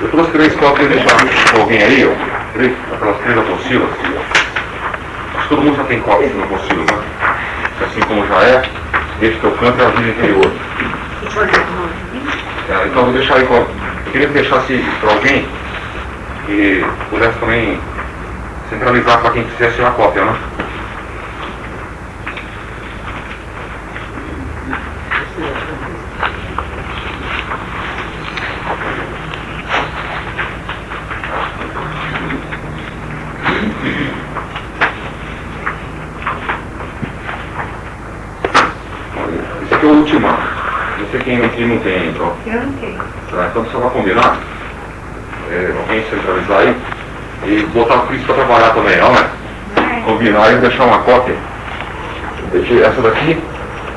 Eu trouxe três cópias de com alguém aí, ó. Três, aquelas três apostilas. Acho que todo mundo já tem cópias de apostila, né? Assim como já é, deixa teu canto é a vida interior. É, então vou deixar aí com. Eu queria que deixasse para alguém que pudesse também centralizar para quem quisesse tirar cópia, né? Esse aqui é o ultimato. Não sei quem aqui não tem, então. Eu não tenho. Tá, então você vai combinar, é, alguém centralizar aí, e botar o Cris para trabalhar também, ó, né? Vai. Combinar e deixar uma cópia. Deixei essa daqui,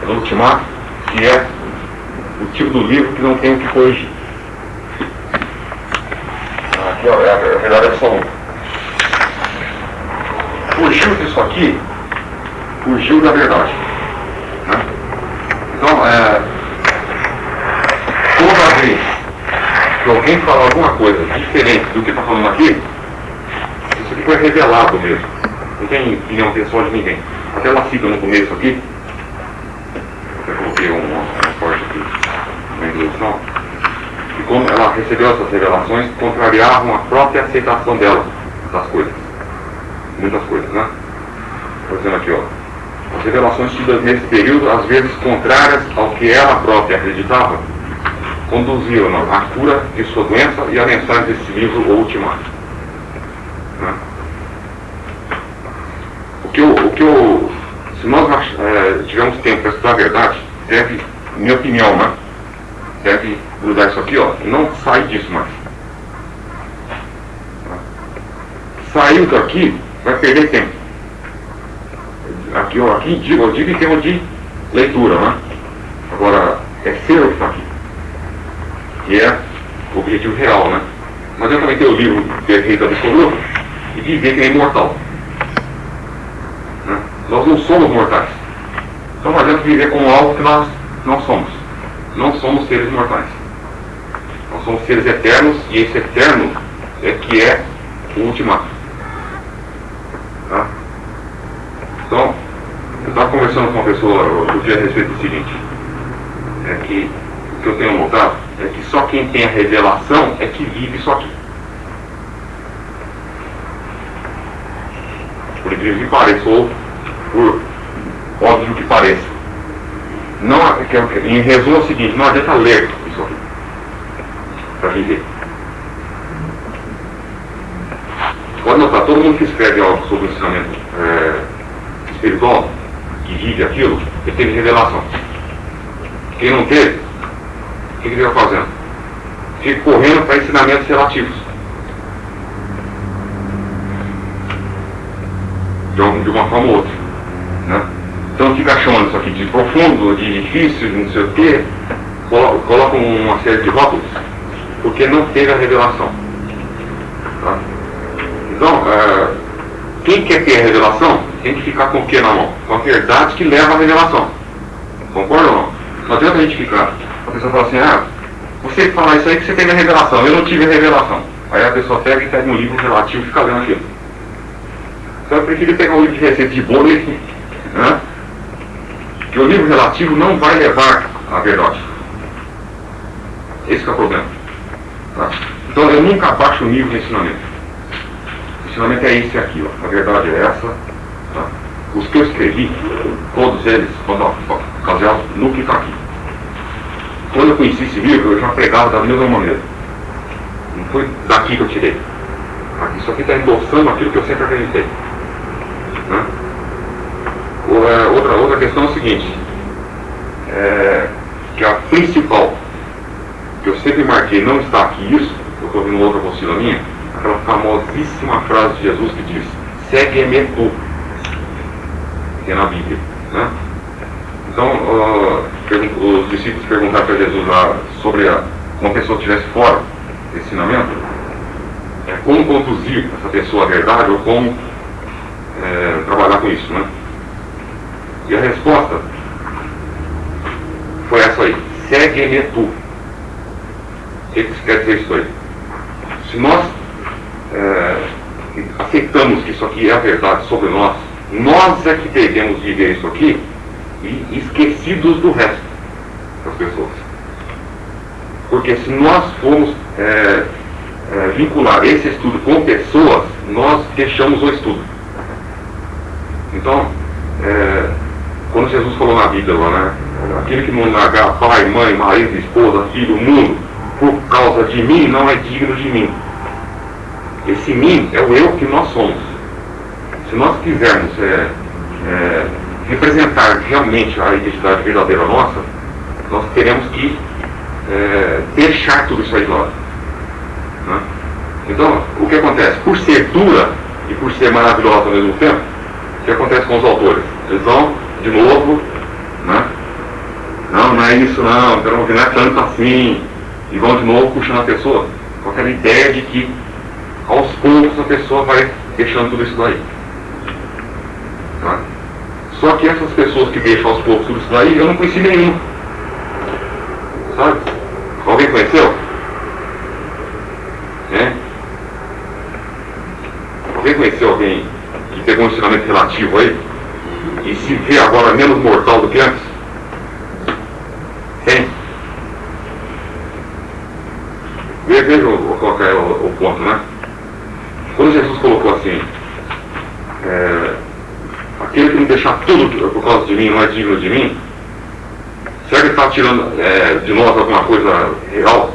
é do ultimato, que é o tipo do livro que não tem o que corrigir. Aqui, ó, é a, é só um. Fugiu disso aqui, fugiu da verdade. né? Então, é, toda vez que alguém falar alguma coisa diferente do que está falando aqui, isso aqui foi revelado mesmo. Não tem opinião pessoal de ninguém. Até ela cita no começo aqui, até coloquei um, um corte aqui na introdução, que como ela recebeu essas revelações, contrariavam a própria aceitação dela das coisas. Muitas coisas, né? Estou dizendo aqui, ó. As revelações tidas nesse período, às vezes contrárias ao que ela própria acreditava, conduziram à cura de sua doença e à mensagem desse livro, O Ultimato. Né? O que eu, o que eu, se nós eh, tivermos tempo para estudar a verdade, deve, minha opinião, né? Deve grudar isso aqui, ó, e não sair disso mais. Saiu daqui, vai perder tempo. Aqui, ó, aqui digo, eu digo em termos de leitura, né? Agora, é ser o que está aqui que é o objetivo real, né? Mas eu também tenho o livro Perfeito Absoluto e dizer que é imortal. Né? Nós não somos mortais. Então não adianta viver com algo que nós não somos. Não somos seres mortais. Nós somos seres eternos e esse eterno é que é o ultimato. Tá? Então, eu estava conversando com uma pessoa outro dia a respeito do seguinte, é que o que eu tenho notado é que só quem tem a revelação é que vive isso aqui. Por incrível que pareça, ou por óbvio que pareça. Não, que- em resumo é o seguinte, não adianta ler isso aqui para viver. Pode notar, todo mundo que escreve algo sobre o ensinamento é, espiritual, que vive aquilo, ele teve revelação. Quem não teve, que ele vai fazendo? Fica correndo para ensinamentos relativos. De, um- de uma forma ou outra. Né? Então fica chamando isso aqui de profundo, de difícil, de não sei o quê, colo- coloca uma série de rótulos, porque não teve a revelação. Tá? Então, é, quem quer ter a revelação tem que ficar com o que na mão? Com a verdade que leva à revelação. Concorda ou não? Não adianta a gente ficar. A pessoa fala assim, ah, você falar isso aí que você teve a revelação, eu não tive a revelação. Aí a pessoa pega e pega um livro relativo e fica lendo aquilo. Então eu prefiro pegar um livro de receita de bolo e. Né? Que o livro relativo não vai levar à verdade. Esse é o problema. Tá? Então eu nunca abaixo o nível de ensinamento. O ensinamento é esse aqui, ó. A verdade é essa. Tá? Os que eu escrevi, todos eles, quando ocasião, no que está aqui. Quando eu conheci esse livro, eu já pregava da mesma maneira. Não foi daqui que eu tirei. Isso aqui está endossando aquilo que eu sempre acreditei. Né? É, outra, outra questão é o seguinte, é, que a principal, que eu sempre marquei, não está aqui isso, eu estou vendo outra apostila minha, aquela famosíssima frase de Jesus que diz, segue-me tu, que é na Bíblia. Né? Então, pergun- os discípulos perguntaram para Jesus lá sobre a, uma pessoa que estivesse fora desse ensinamento, é, como conduzir essa pessoa à verdade ou como é, trabalhar com isso, né? E a resposta foi essa aí, segue-me tu. O que quer dizer isso aí? se nós é, aceitamos que isso aqui é a verdade sobre nós, nós é que devemos viver isso aqui e esquecidos do resto das pessoas. Porque se nós formos é, é, vincular esse estudo com pessoas, nós deixamos o estudo. Então, é, quando Jesus falou na Bíblia né? Aquele que não largar pai, mãe, marido, esposa, filho, mundo, por causa de mim, não é digno de mim. Esse mim é o eu que nós somos. Se nós quisermos é, é, representar realmente a identidade verdadeira nossa, nós teremos que é, deixar tudo isso aí de lado. Né? Então, o que acontece? Por ser dura e por ser maravilhosa ao mesmo tempo, o que acontece com os autores? Eles vão, de novo, né? não, não é isso não, não é tanto assim, e vão de novo puxando a pessoa com aquela ideia de que aos poucos a pessoa vai deixando tudo isso daí. Só que essas pessoas que deixam aos poucos tudo isso daí, eu não conheci nenhum. Sabe? Alguém conheceu? É? Alguém conheceu alguém que pegou um ensinamento relativo aí e se vê agora menos mortal do que antes? Tem? Veja qual é o ponto, né? Quando Jesus colocou assim, é, aquele que me deixar tudo por causa de mim não é digno de mim, será que ele está tirando é, de nós alguma coisa real?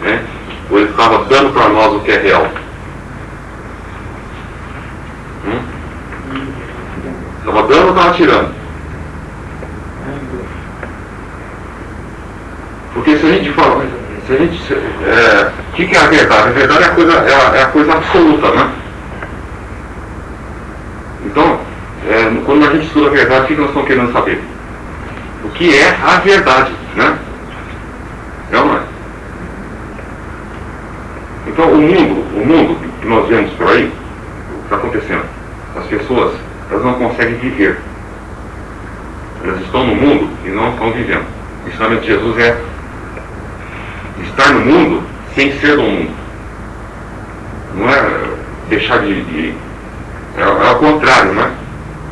Né? Ou ele estava dando para nós o que é real? Estava hum? dando ou estava tirando? Porque se a gente fala, se a gente. É, o que, que, é a verdade? A verdade é a coisa, é a, é a coisa absoluta, né? Então, é, quando a gente estuda a verdade, o que nós estamos querendo saber? O que é a verdade, né? É ou não é? Então, o mundo, o mundo que nós vemos por aí, o que está acontecendo? As pessoas, elas não conseguem viver. Elas estão no mundo e não estão vivendo. O ensinamento de Jesus é estar no mundo sem ser do mundo. Não é deixar de. de é, é contrário, né?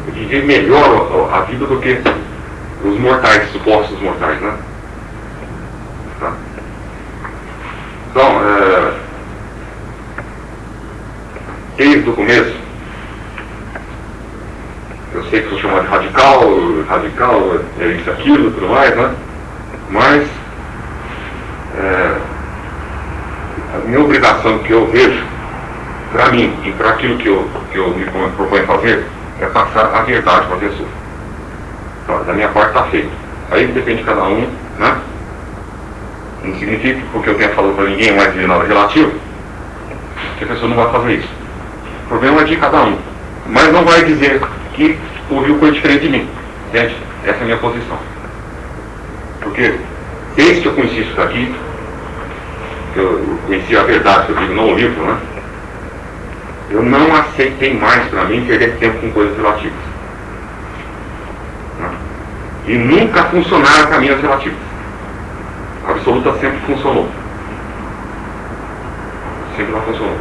Viver melhor a, vida do que os mortais, supostos mortais, né? Tá? Então, é, desde o começo, eu sei que sou chamado de radical, radical, é isso, aquilo, tudo mais, né? Mas é, a minha obrigação que eu vejo, para mim e para aquilo que eu, que eu me proponho fazer, é passar a verdade para a pessoa. Então, da minha parte está feito. Aí depende de cada um, né? Não significa que porque eu tenha falado para ninguém mais de nada relativo, que a pessoa não vai fazer isso. O problema é de cada um. Mas não vai dizer que ouviu coisa diferente de mim. Entende? Essa é a minha posição. Porque desde que eu conheci isso daqui, que eu conheci a verdade, que eu digo, não o livro, né? Eu não aceitei mais para mim perder tempo com coisas relativas. E nunca funcionaram caminhos relativos. A absoluta sempre funcionou. Sempre não funcionou.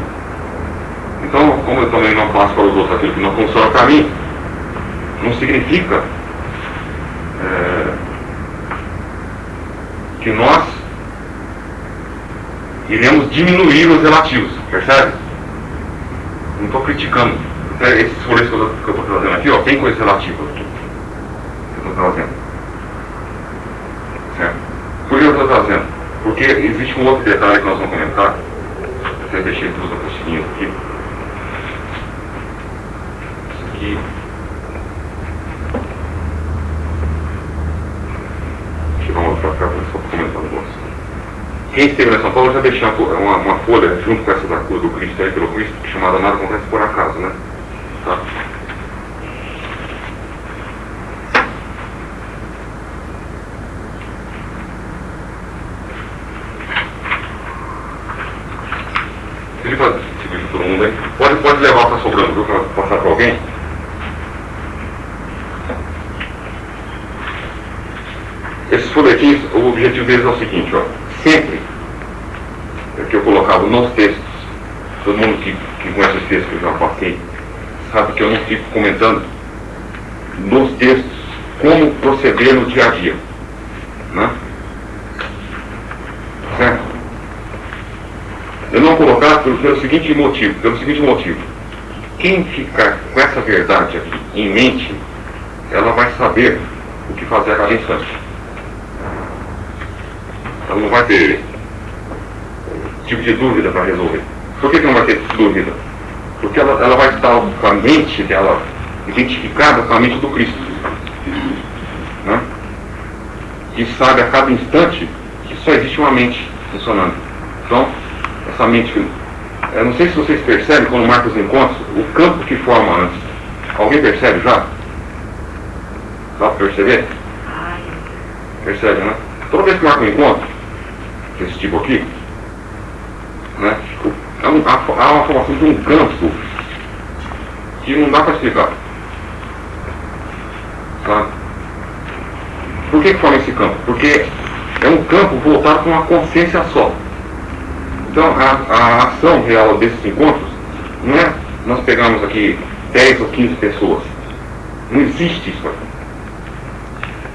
Então, como eu também não faço para os outros aquilo que não funciona para mim, não significa é, que nós iremos diminuir os relativos, percebe? Estou criticando. Esses folhetos que eu estou trazendo aqui, ó, tem coisas relativas aqui. Que eu estou trazendo. Certo? Por que eu estou trazendo? Porque existe um outro detalhe que nós vamos comentar. Até deixei duas apostilinhas aqui. Isso aqui. Deixa eu mostrar para só para comentar um negócio. Quem esteve em São Paulo já deixou uma, uma, folha junto com essa da cruz do Cristo aí pelo Cristo, chamada Nada Acontece por Acaso, né? Tá? Ele pode seguir todo mundo aí. Pode, pode levar para sobrando, viu? Para passar para alguém. Esses folhetins, o objetivo deles é o seguinte, ó sempre, porque eu colocava nos textos. Todo mundo que, que conhece os textos que eu já passei sabe que eu não fico comentando nos textos como proceder no dia a dia. Né? Certo? Eu não colocar pelo, pelo seguinte motivo, pelo seguinte motivo. Quem ficar com essa verdade aqui em mente, ela vai saber o que fazer a cada instante. Ela não vai ter tipo de dúvida para resolver. Por que, que não vai ter dúvida? Porque ela, ela vai estar com a mente dela identificada com a mente do Cristo. Né? Que sabe a cada instante que só existe uma mente funcionando. Então, essa mente. Eu não sei se vocês percebem quando marca os encontros, o campo que forma antes. Alguém percebe já? Dá para perceber? Percebe, né? Toda vez que marca um encontro, desse tipo aqui, né? Há, um, há uma formação de um campo que não dá para explicar. Sabe? Por que, que forma esse campo? Porque é um campo voltado para uma consciência só. Então, a, a ação real desses encontros não é nós pegamos aqui 10 ou 15 pessoas. Não existe isso aqui.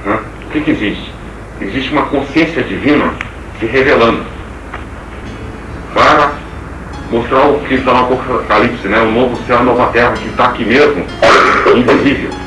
Né? O que, que existe? Existe uma consciência divina se revelando para mostrar o que está no Apocalipse, né? o novo céu, a nova terra que está aqui mesmo, invisível.